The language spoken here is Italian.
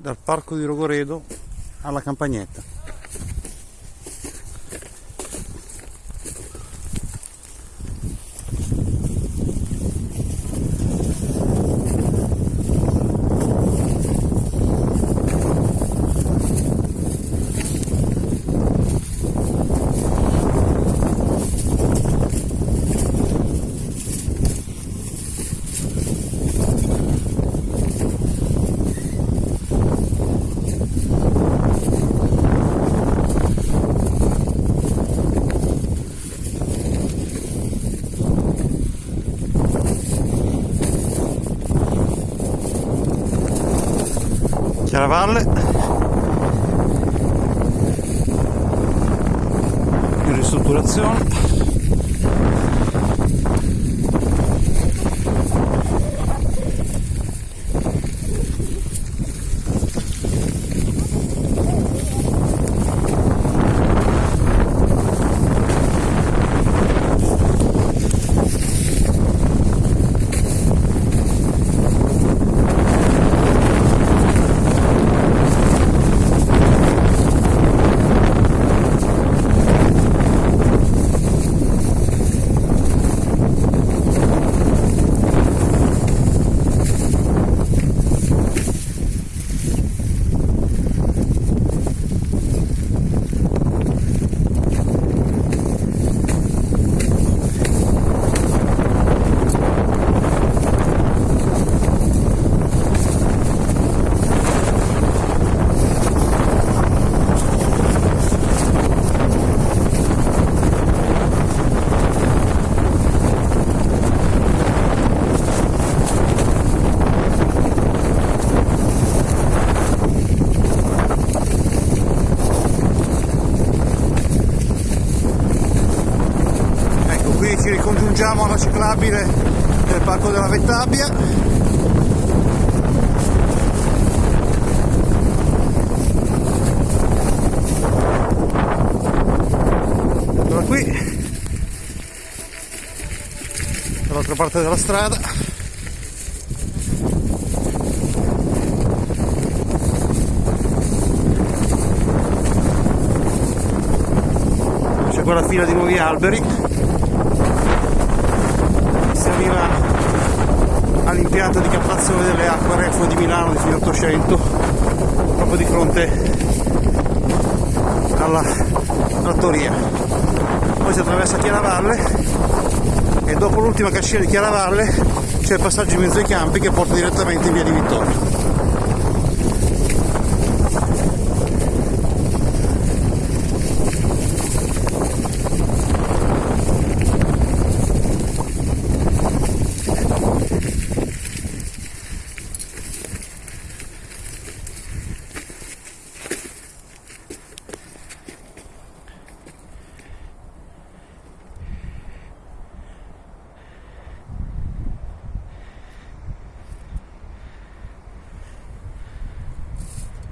dal parco di Rogoredo alla campagnetta Chiaravalle in ristrutturazione ci ricongiungiamo alla ciclabile del parco della Vettabbia eccola qui dall'altra parte della strada. C'è quella fila di nuovi alberi all'impianto di captazione delle acque reflue di Milano di fine 800 proprio di fronte alla trattoria. Poi si attraversa Chiaravalle e dopo l'ultima cascina di Chiaravalle c'è il passaggio in mezzo ai campi che porta direttamente in via di Vittorio